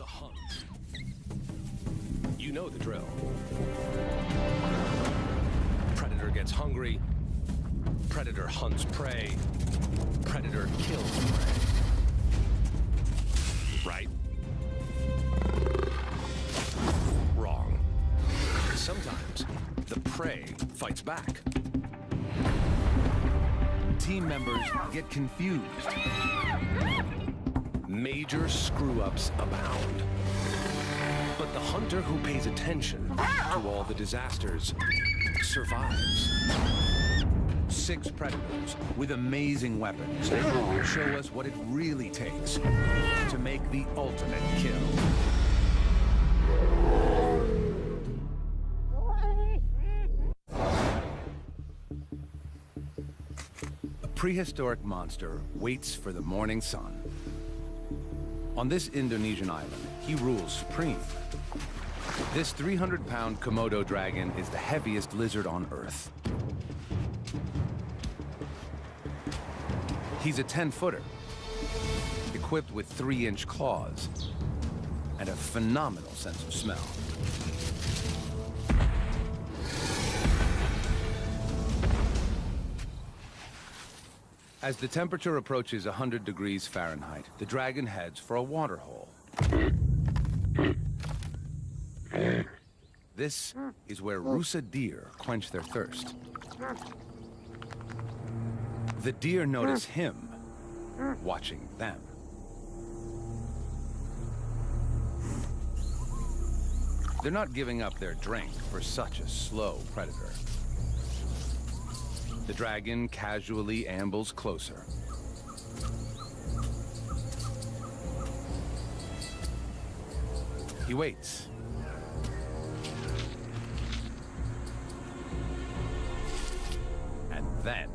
The hunt. You know the drill. Predator gets hungry. Predator hunts prey. Predator kills prey. Right? Wrong. Sometimes the prey fights back. Team members get confused. Major screw-ups abound. But the hunter who pays attention to all the disasters survives. Six predators with amazing weapons show us what it really takes to make the ultimate kill. A prehistoric monster waits for the morning sun. On this Indonesian island, he rules supreme. This 300-pound Komodo dragon is the heaviest lizard on Earth. He's a 10-footer, equipped with 3-inch claws and a phenomenal sense of smell. As the temperature approaches 100 degrees Fahrenheit, the dragon heads for a waterhole. This is where Rusa deer quench their thirst. The deer notice him watching them. They're not giving up their drink for such a slow predator. The dragon casually ambles closer. He waits. And then,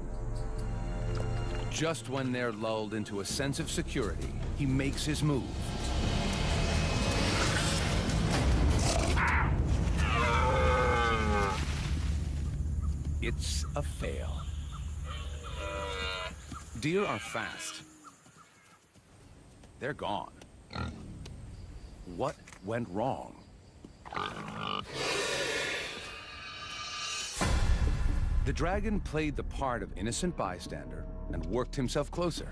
just when they're lulled into a sense of security, he makes his move. It's a fail. Deer are fast. They're gone. What went wrong? The dragon played the part of innocent bystander and worked himself closer.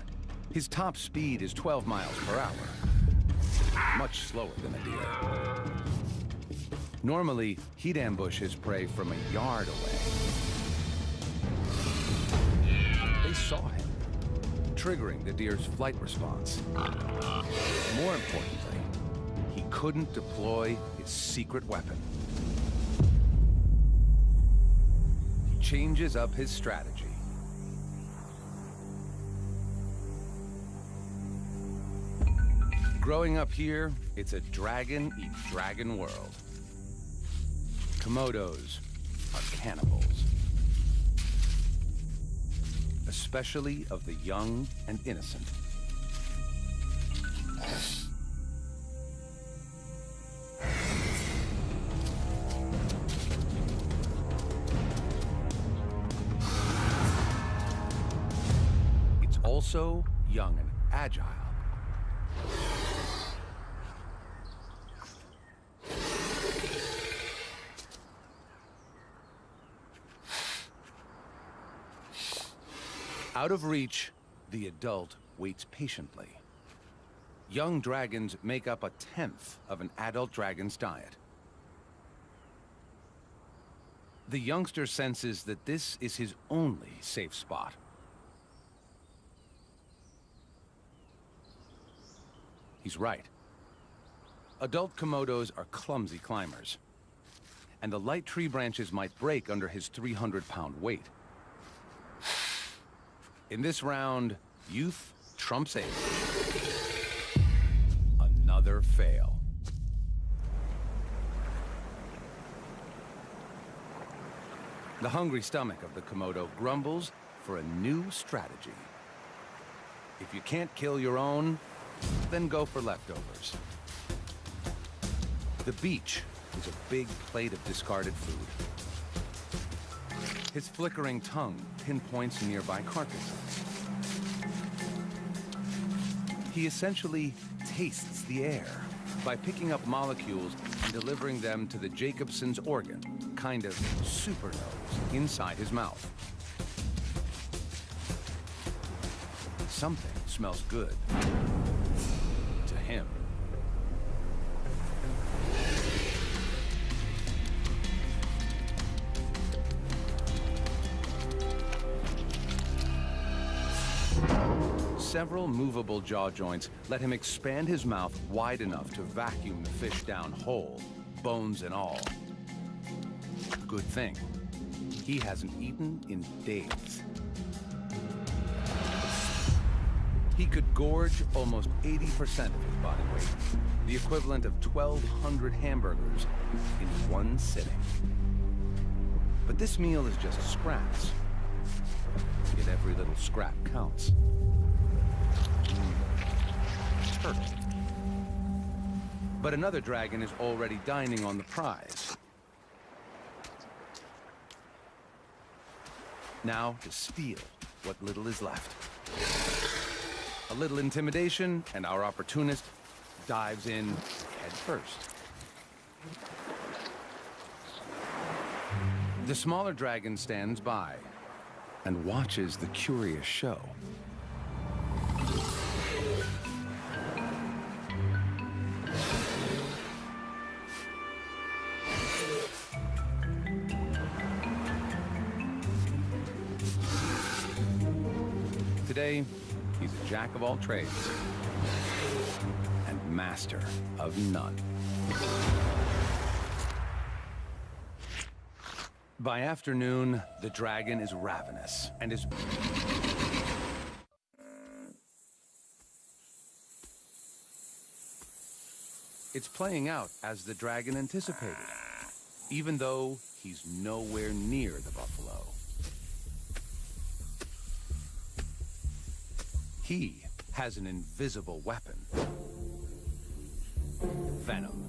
His top speed is 12 miles per hour, much slower than a deer. Normally, he'd ambush his prey from a yard away. They saw him, triggering the deer's flight response. More importantly, he couldn't deploy his secret weapon. He changes up his strategy. Growing up here, it's a dragon-eat-dragon world. Komodos are cannibals. Especially of the young and innocent. It's also young and agile. Out of reach, the adult waits patiently. Young dragons make up a tenth of an adult dragon's diet. The youngster senses that this is his only safe spot. He's right. Adult Komodos are clumsy climbers. And the light tree branches might break under his 300-pound weight. In this round, youth trumps age. Another fail. The hungry stomach of the Komodo grumbles for a new strategy. If you can't kill your own, then go for leftovers. The beach is a big plate of discarded food. His flickering tongue pinpoints nearby carcasses. He essentially tastes the air. by picking up molecules and delivering them to the Jacobson's organ, kind of super nose, inside his mouth. Something smells good. Several movable jaw joints let him expand his mouth wide enough to vacuum the fish down whole, bones and all. Good thing. He hasn't eaten in days. He could gorge almost 80% of his body weight, the equivalent of 1,200 hamburgers in one sitting. But this meal is just scraps. Yet every little scrap counts. But another dragon is already dining on the prize. Now to steal what little is left. A little intimidation, and our opportunist dives in head first. The smaller dragon stands by and watches the curious show. Jack of all trades and master of none. By afternoon, the dragon is ravenous and is... It's playing out as the dragon anticipated, even though he's nowhere near the buffalo. He has an invisible weapon. Venom.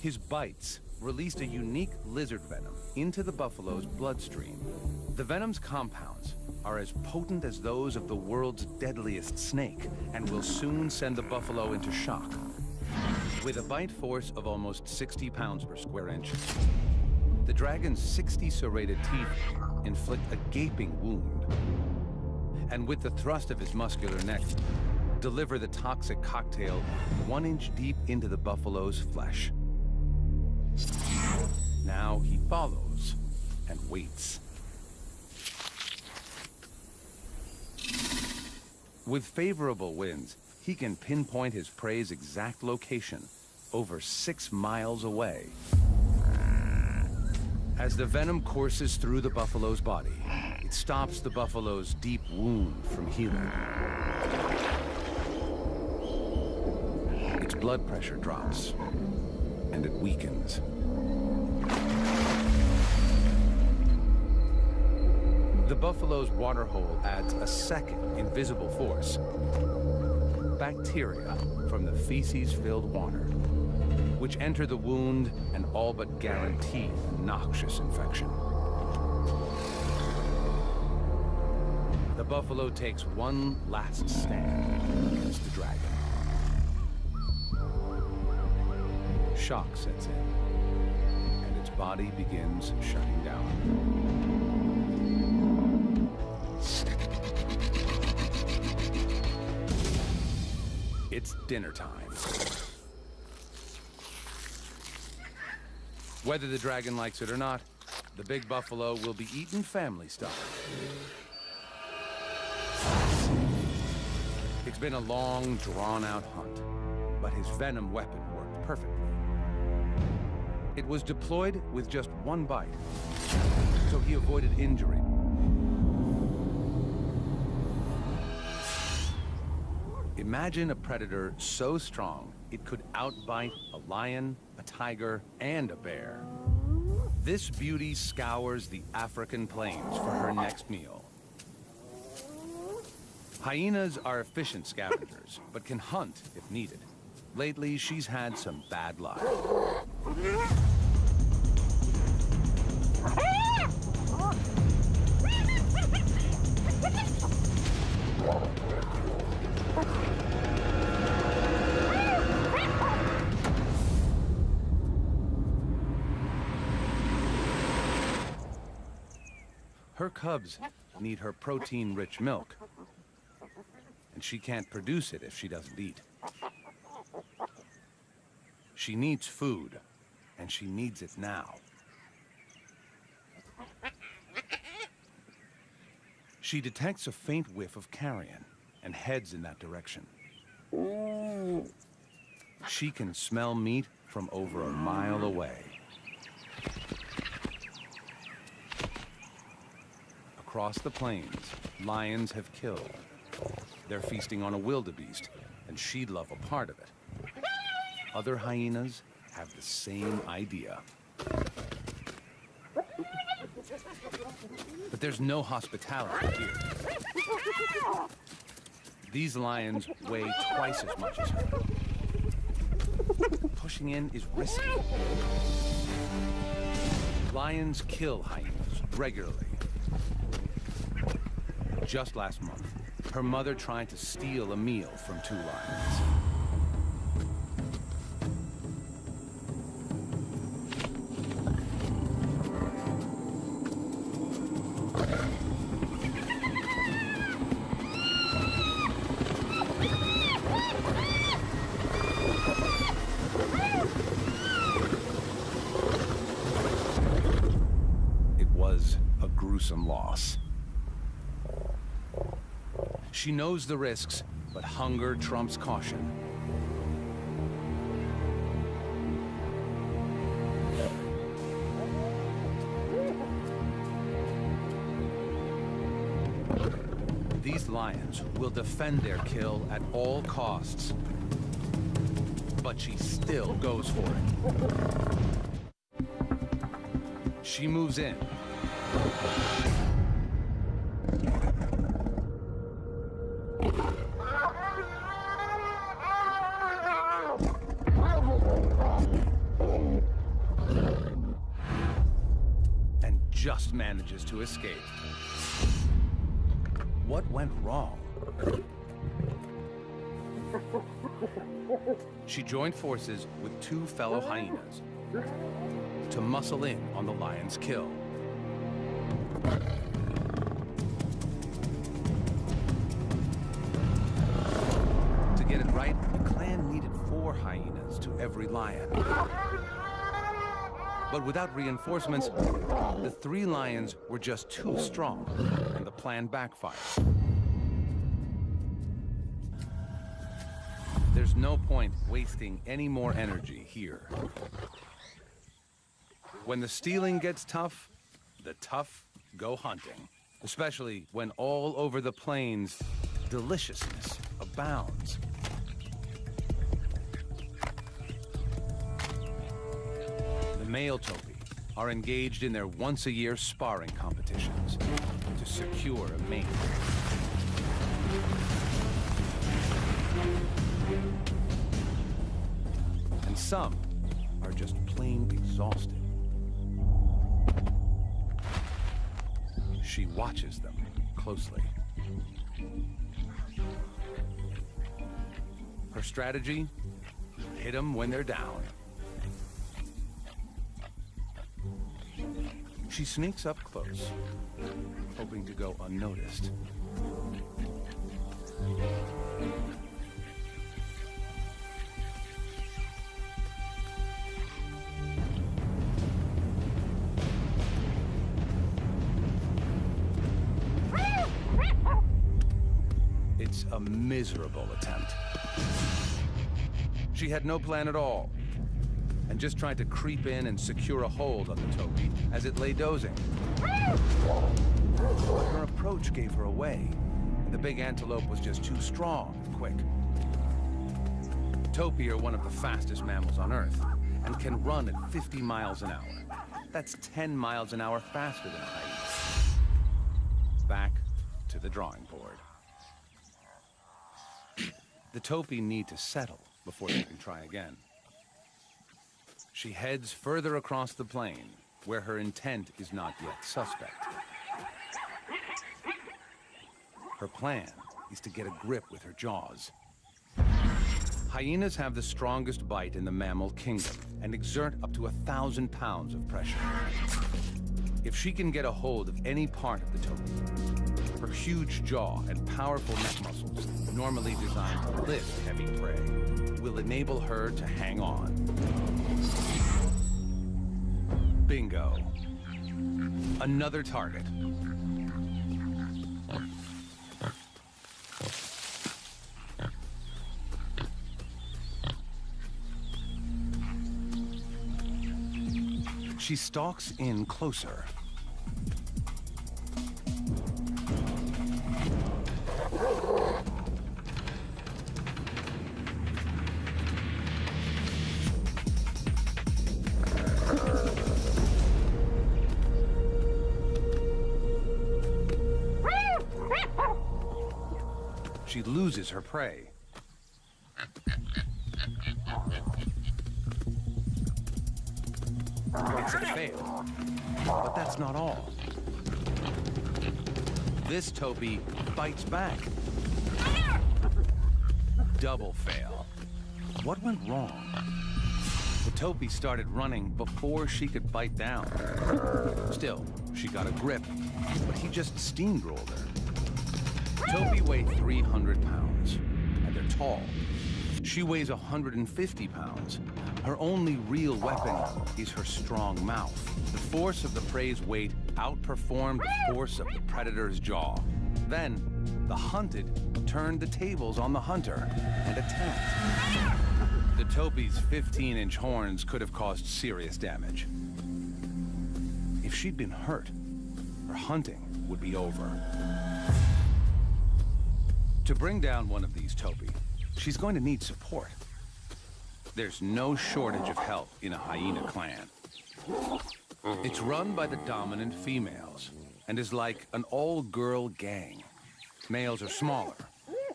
His bites released a unique lizard venom into the buffalo's bloodstream. The venom's compounds are as potent as those of the world's deadliest snake and will soon send the buffalo into shock. With a bite force of almost 60 pounds per square inch, the dragon's 60 serrated teeth inflict a gaping wound. And with the thrust of his muscular neck, deliver the toxic cocktail one inch deep into the buffalo's flesh. Now he follows and waits. With favorable winds, he can pinpoint his prey's exact location, over six miles away. As the venom courses through the buffalo's body, it stops the buffalo's deep wound from healing. Its blood pressure drops, and it weakens. The buffalo's waterhole adds a second invisible force. Bacteria from the feces-filled water, which enter the wound and all but guarantee noxious infection. Buffalo takes one last stand against the dragon. Shock sets in, and its body begins shutting down. It's dinner time. Whether the dragon likes it or not, the big buffalo will be eaten family style. It's been a long, drawn-out hunt, but his venom weapon worked perfectly. It was deployed with just one bite, so he avoided injury Imagine a predator so strong it could outbite a lion, a tiger, and a bear. This beauty scours the African plains for her next meal. Hyenas are efficient scavengers, but can hunt if needed. Lately, she's had some bad luck. Her cubs need her protein-rich milk, and she can't produce it if she doesn't eat. She needs food, and she needs it now. She detects a faint whiff of carrion and heads in that direction. She can smell meat from over a mile away. Across the plains, lions have killed. They're feasting on a wildebeest, and she'd love a part of it. Other hyenas have the same idea. But there's no hospitality here. These lions weigh twice as much as her. Pushing in is risky. Lions kill hyenas regularly. Just last month, her mother tried to steal a meal from two lions. It was a gruesome loss. Knows the risks, but hunger trumps caution. These lions will defend their kill at all costs. But she still goes for it. She moves in. Escape. What went wrong? She joined forces with two fellow hyenas to muscle in on the lion's kill. To get it right, the clan needed four hyenas to every lion. But without reinforcements, the three lions were just too strong, and the plan backfired. There's no point wasting any more energy here. When the stealing gets tough, the tough go hunting. Especially when all over the plains, deliciousness abounds. Male topi are engaged in their once-a-year sparring competitions to secure a mate. And some are just plain exhausted. She watches them closely. Her strategy? Hit them when they're down. She sneaks up close, hoping to go unnoticed. It's a miserable attempt. She had no plan at all, and just tried to creep in and secure a hold on the topi as it lay dozing. Her approach gave her away, and the big antelope was just too strong and quick. Topi are one of the fastest mammals on Earth, and can run at 50 miles an hour. That's 10 miles an hour faster than hyenas. Back to the drawing board. The topi need to settle before they can try again. She heads further across the plain, where her intent is not yet suspect. Her plan is to get a grip with her jaws. Hyenas have the strongest bite in the mammal kingdom and exert up to a thousand pounds of pressure. If she can get a hold of any part of the topi, her huge jaw and powerful neck muscles, normally designed to lift heavy prey, will enable her to hang on. Bingo. Another target. She stalks in closer. Her prey. It's a fail. But that's not all. This Topi bites back. Double fail. What went wrong? The Topi started running before she could bite down. Still, she got a grip, but he just steamrolled her. Topi weighed 300 pounds, tall. She weighs 150 pounds. Her only real weapon is her strong mouth. The force of the prey's weight outperformed the force of the predator's jaw. Then, the hunted turned the tables on the hunter and attacked. The Topi's 15-inch horns could have caused serious damage. If she'd been hurt, her hunting would be over. To bring down one of these Topi, she's going to need support. There's no shortage of help in a hyena clan. It's run by the dominant females, and is like an all-girl gang. Males are smaller,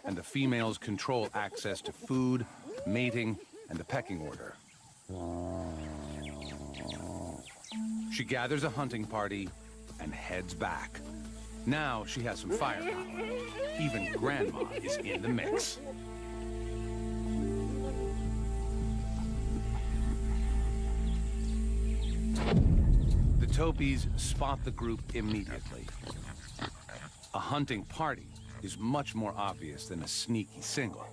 and the females control access to food, mating, and the pecking order. She gathers a hunting party and heads back. Now she has some firepower. Even Grandma is in the mix. The Topis spot the group immediately. A hunting party is much more obvious than a sneaky single.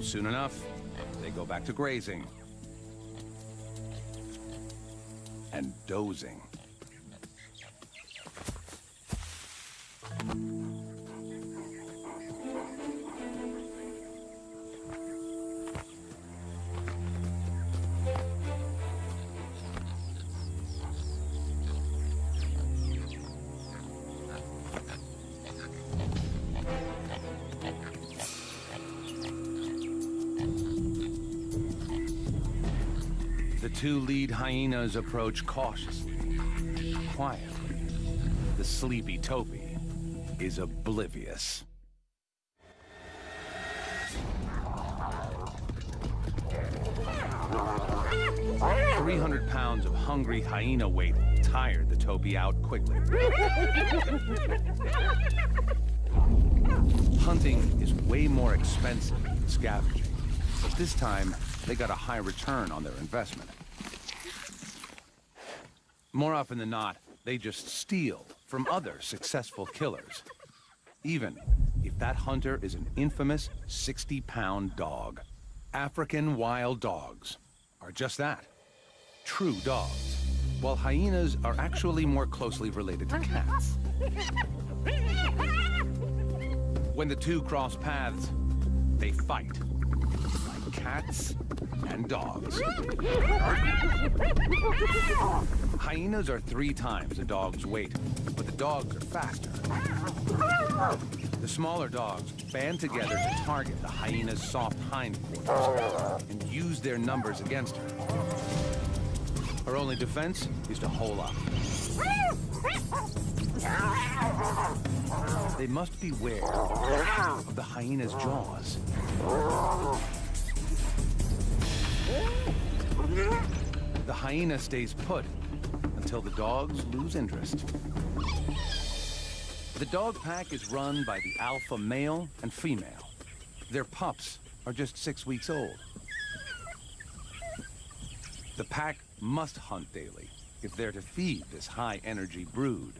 Soon enough, they go back to grazing. And dozing. Hyenas approach cautiously, quietly. The sleepy Topi is oblivious. Three hundred pounds of hungry hyena weight tired the Topi out quickly. Hunting is way more expensive than scavenging, but this time they got a high return on their investment. More often than not, they just steal from other successful killers. Even if that hunter is an infamous 60-pound dog. African wild dogs are just that. True dogs. While hyenas are actually more closely related to cats. When the two cross paths, they fight. Cats and dogs. Hyenas are three times a dog's weight, but the dogs are faster. The smaller dogs band together to target the hyena's soft hindquarters and use their numbers against her. Her only defense is to hole up. They must beware of the hyena's jaws. The hyena stays put until the dogs lose interest. The dog pack is run by the alpha male and female. Their pups are just six weeks old. The pack must hunt daily if they're to feed this high-energy brood.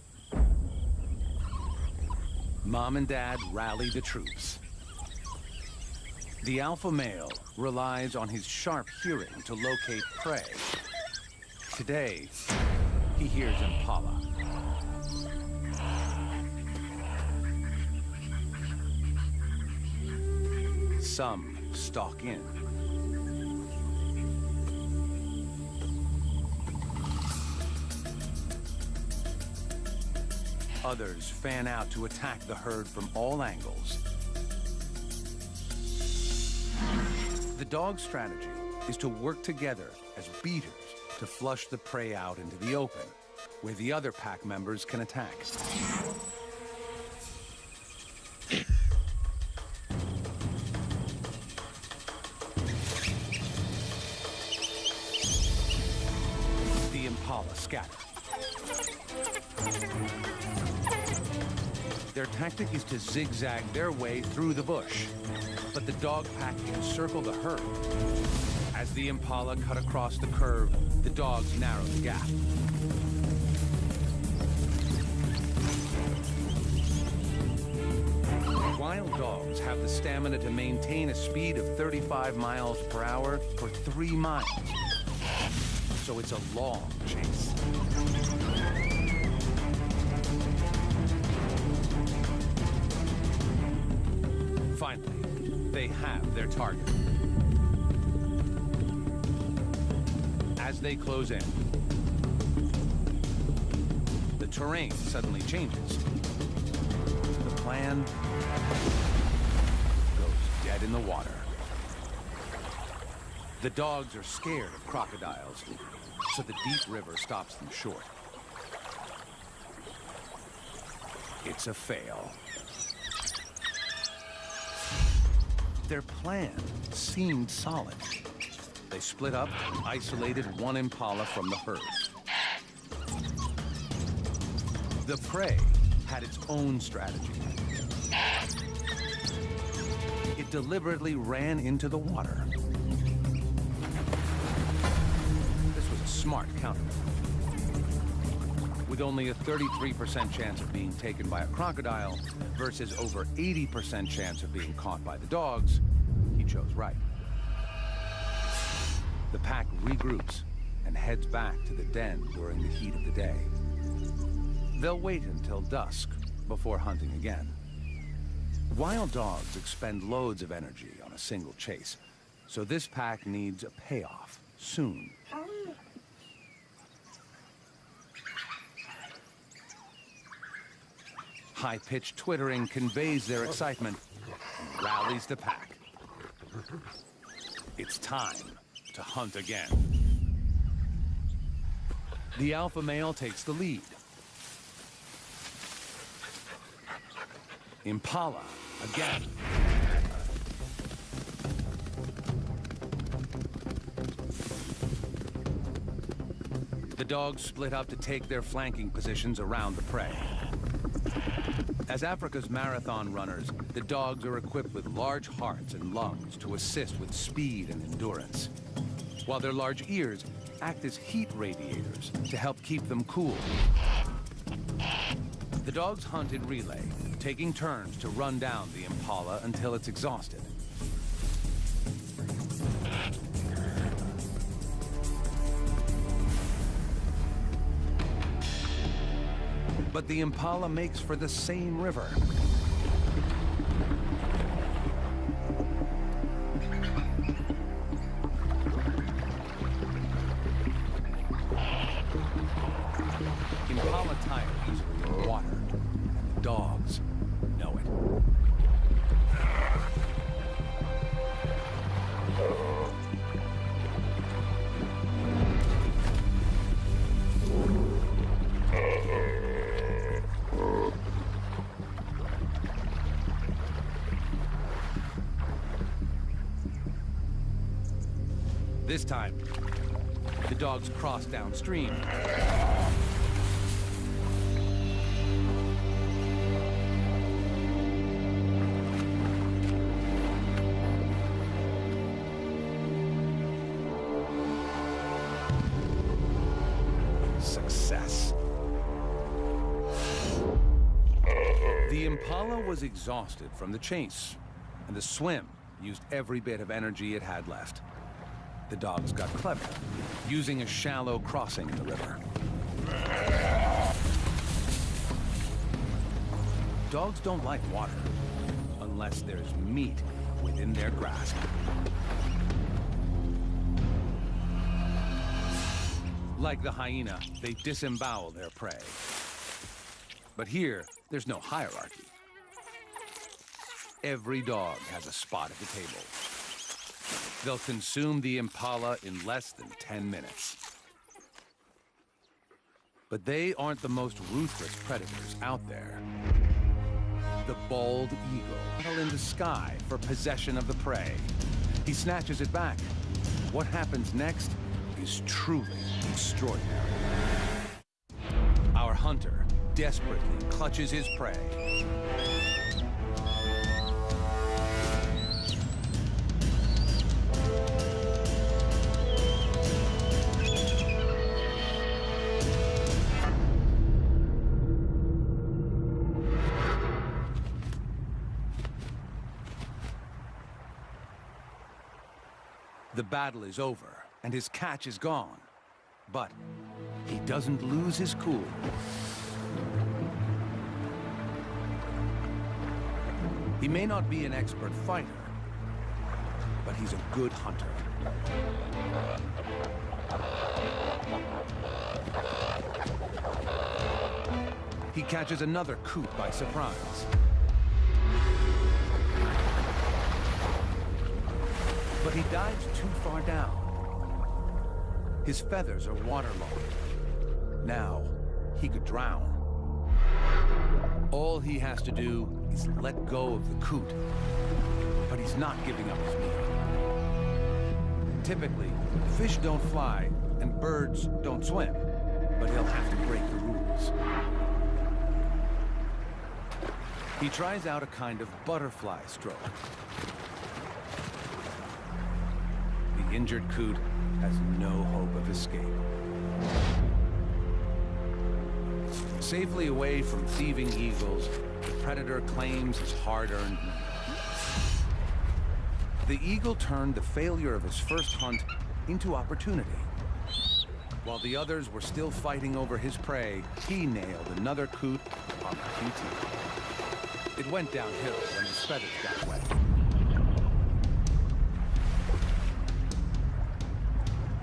Mom and Dad rally the troops. The alpha male relies on his sharp hearing to locate prey. Today, he hears Impala. Some stalk in. Others fan out to attack the herd from all angles. The dog's strategy is to work together as beaters to flush the prey out into the open, where the other pack members can attack. Their tactic is to zigzag their way through the bush, but the dog pack encircle the herd. As the Impala cut across the curve, the dogs narrow the gap. Wild dogs have the stamina to maintain a speed of 35 miles per hour for three miles. So it's a long chase. Their target. As they close in, the terrain suddenly changes. The plan goes dead in the water. The dogs are scared of crocodiles, so the deep river stops them short. It's a fail. Their plan seemed solid. They split up isolated one impala from the herd. The prey had its own strategy. It deliberately ran into the water. This was a smart counter. With only a 33% chance of being taken by a crocodile versus over 80% chance of being caught by the dogs, he chose right. The pack regroups and heads back to the den during the heat of the day. They'll wait until dusk before hunting again. Wild dogs expend loads of energy on a single chase, so this pack needs a payoff soon. High-pitched twittering conveys their excitement and rallies the pack. It's time to hunt again. The alpha male takes the lead. Impala, again. The dogs split up to take their flanking positions around the prey. As Africa's marathon runners, the dogs are equipped with large hearts and lungs to assist with speed and endurance, while their large ears act as heat radiators to help keep them cool. The dogs hunt in relay, taking turns to run down the impala until it's exhausted. But the impala makes for the same river. This time, the dogs crossed downstream. The Impala was exhausted from the chase, and the swim used every bit of energy it had left. The dogs got clever, using a shallow crossing in the river. Dogs don't like water, unless there's meat within their grasp. Like the hyena, they disembowel their prey. But here, there's no hierarchy. Every dog has a spot at the table. They'll consume the impala in less than 10 minutes. But they aren't the most ruthless predators out there. The bald eagle, in the sky for possession of the prey. He snatches it back. What happens next is truly extraordinary. Our hunter desperately clutches his prey. Battle is over, and his catch is gone. But he doesn't lose his cool. He may not be an expert fighter, but he's a good hunter. He catches another coot by surprise. But he dives too far down. His feathers are waterlogged. Now, he could drown. All he has to do is let go of the coot. But he's not giving up his meal. Typically, fish don't fly and birds don't swim. But he'll have to break the rules. He tries out a kind of butterfly stroke. Injured coot has no hope of escape. Safely away from thieving eagles, the predator claims his hard-earned meal. The eagle turned the failure of his first hunt into opportunity. While the others were still fighting over his prey, he nailed another coot on the QT. It went downhill when his feathers got wet.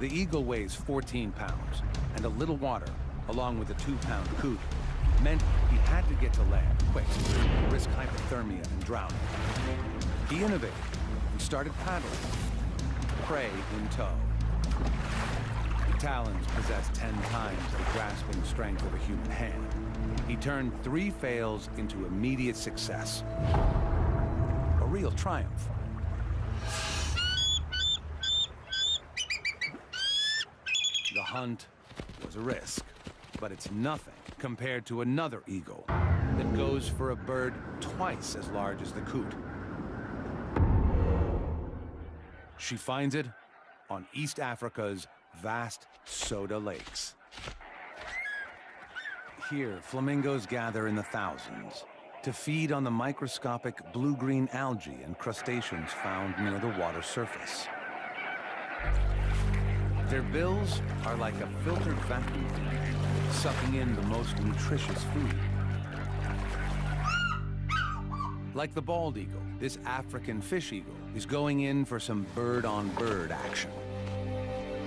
The eagle weighs 14 pounds, and a little water, along with a two-pound coot, meant he had to get to land quick, risk hypothermia and drowning. He innovated and started paddling, prey in tow. The talons possess 10 times the grasping strength of a human hand. He turned three fails into immediate success. A real triumph. Hunt was a risk, but it's nothing compared to another eagle that goes for a bird twice as large as the coot. She finds it on East Africa's vast Soda Lakes. Here, flamingos gather in the thousands to feed on the microscopic blue-green algae and crustaceans found near the water surface. Their bills are like a filtered vacuum, sucking in the most nutritious food. Like the bald eagle, this African fish eagle is going in for some bird-on-bird -bird action.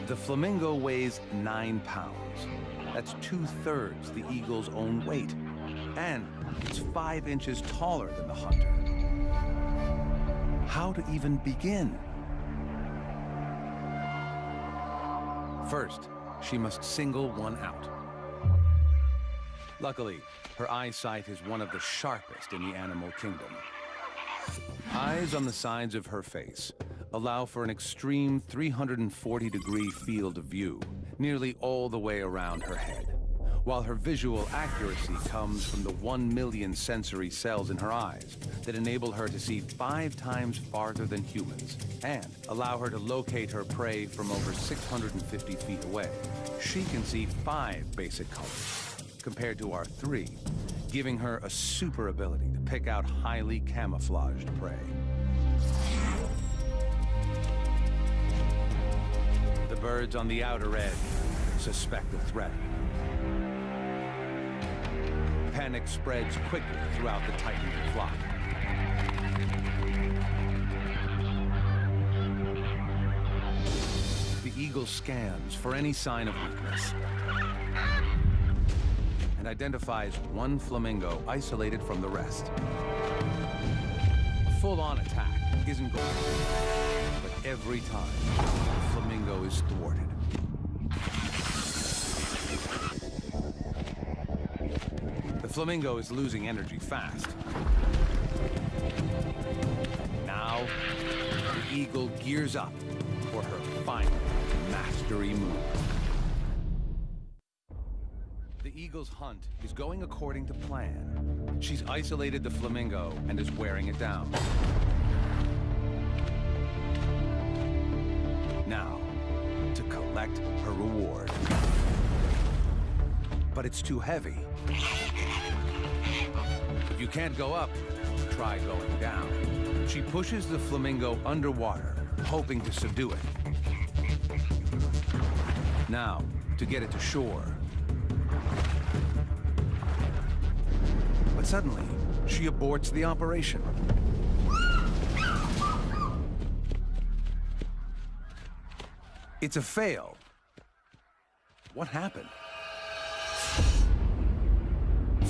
The flamingo weighs nine pounds. That's two-thirds the eagle's own weight. And it's five inches taller than the hunter. How to even begin? First, she must single one out. Luckily, her eyesight is one of the sharpest in the animal kingdom. Eyes on the sides of her face allow for an extreme 340-degree field of view, nearly all the way around her head, while her visual accuracy comes from the one million sensory cells in her eyes that enable her to see five times farther than humans and allow her to locate her prey from over 650 feet away. She can see five basic colors, compared to our three, giving her a super ability to pick out highly camouflaged prey. The birds on the outer edge suspect a threat. Panic spreads quickly throughout the Titan flock. The eagle scans for any sign of weakness and identifies one flamingo isolated from the rest. A full-on attack isn't going to work, but every time, the flamingo is thwarted. Flamingo is losing energy fast. Now, the eagle gears up for her final mastery move. The eagle's hunt is going according to plan. She's isolated the flamingo and is wearing it down. Now, to collect her reward. But it's too heavy. You can't go up, try going down. She pushes the flamingo underwater, hoping to subdue it. Now, to get it to shore. But suddenly, she aborts the operation. It's a fail. What happened?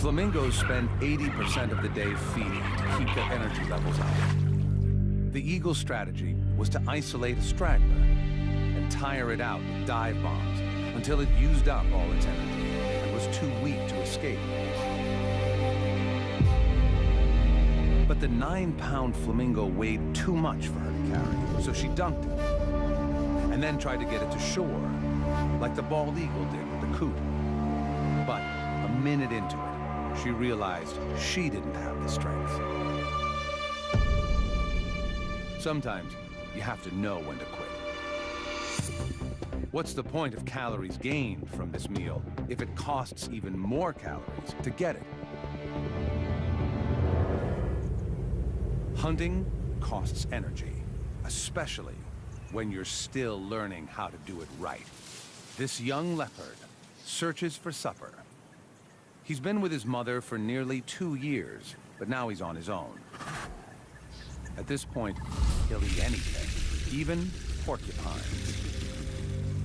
Flamingos spend 80% of the day feeding to keep their energy levels up. The eagle's strategy was to isolate a straggler and tire it out with dive bombs until it used up all its energy and was too weak to escape. But the nine-pound flamingo weighed too much for her to carry, so she dunked it. And then tried to get it to shore, like the bald eagle did with the coot. But a minute into it, she realized she didn't have the strength. Sometimes you have to know when to quit. What's the point of calories gained from this meal if it costs even more calories to get it? Hunting costs energy, especially when you're still learning how to do it right. This young leopard searches for supper. He's been with his mother for nearly two years, but now he's on his own. At this point, he'll eat anything, even porcupines.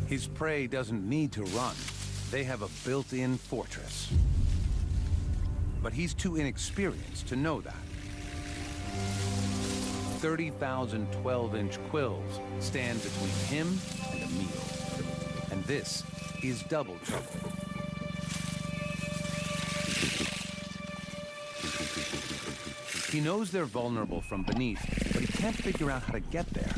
His prey doesn't need to run. They have a built-in fortress. But he's too inexperienced to know that. 30,000 12-inch quills stand between him and a meal. And this is double trouble. He knows they're vulnerable from beneath, but he can't figure out how to get there.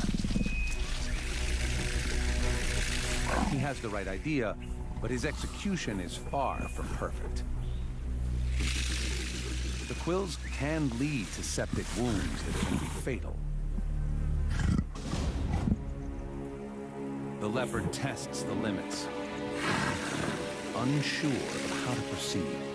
He has the right idea, but his execution is far from perfect. The quills can lead to septic wounds that can be fatal. The leopard tests the limits, unsure of how to proceed.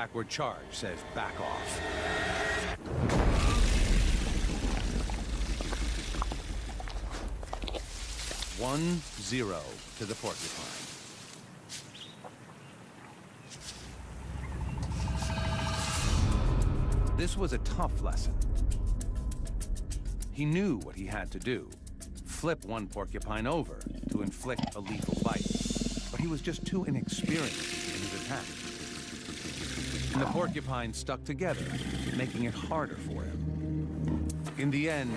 Backward charge says back off. One zero to the porcupine. This was a tough lesson. He knew what he had to do. Flip one porcupine over to inflict a lethal bite. But he was just too inexperienced in his attack. And the porcupine stuck together, making it harder for him. In the end,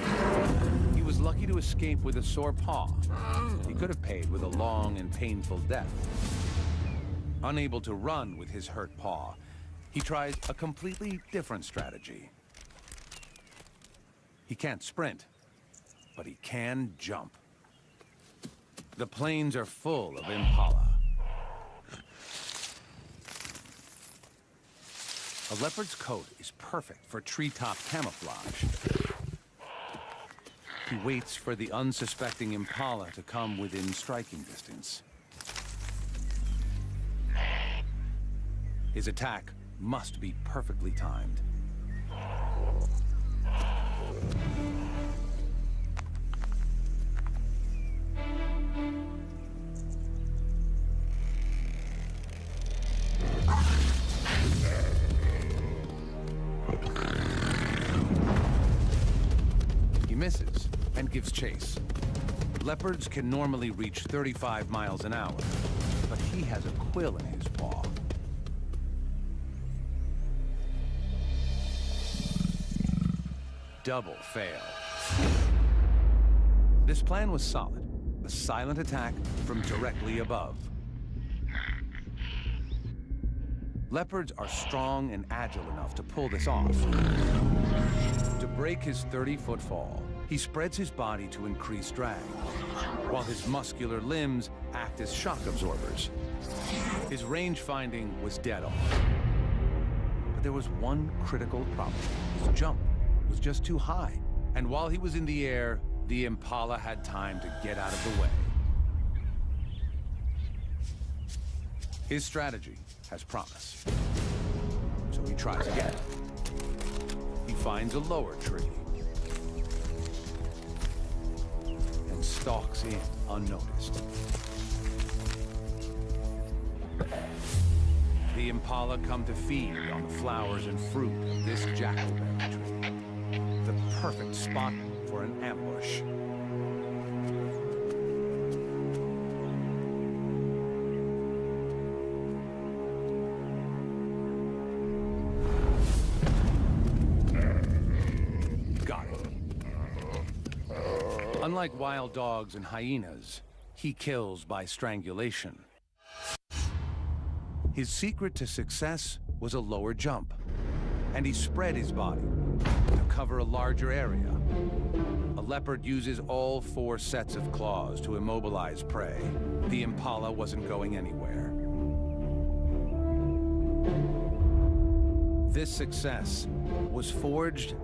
he was lucky to escape with a sore paw. He could have paid with a long and painful death. Unable to run with his hurt paw, he tries a completely different strategy. He can't sprint, but he can jump. The plains are full of impala. A leopard's coat is perfect for treetop camouflage. He waits for the unsuspecting Impala to come within striking distance. His attack must be perfectly timed. Leopards can normally reach 35 miles an hour, but he has a quill in his paw. Double fail. This plan was solid. A silent attack from directly above. Leopards are strong and agile enough to pull this off. To break his 30-foot fall, he spreads his body to increase drag, while his muscular limbs act as shock absorbers. His range finding was dead on. But there was one critical problem. His jump was just too high. And while he was in the air, the Impala had time to get out of the way. His strategy has promise. So he tries again. He finds a lower tree. Stalks in unnoticed. The Impala come to feed on the flowers and fruit of this jackalberry tree. The perfect spot for an ambush. Unlike wild dogs and hyenas, he kills by strangulation. His secret to success was a lower jump, and he spread his body to cover a larger area. A leopard uses all four sets of claws to immobilize prey. The impala wasn't going anywhere. This success was forged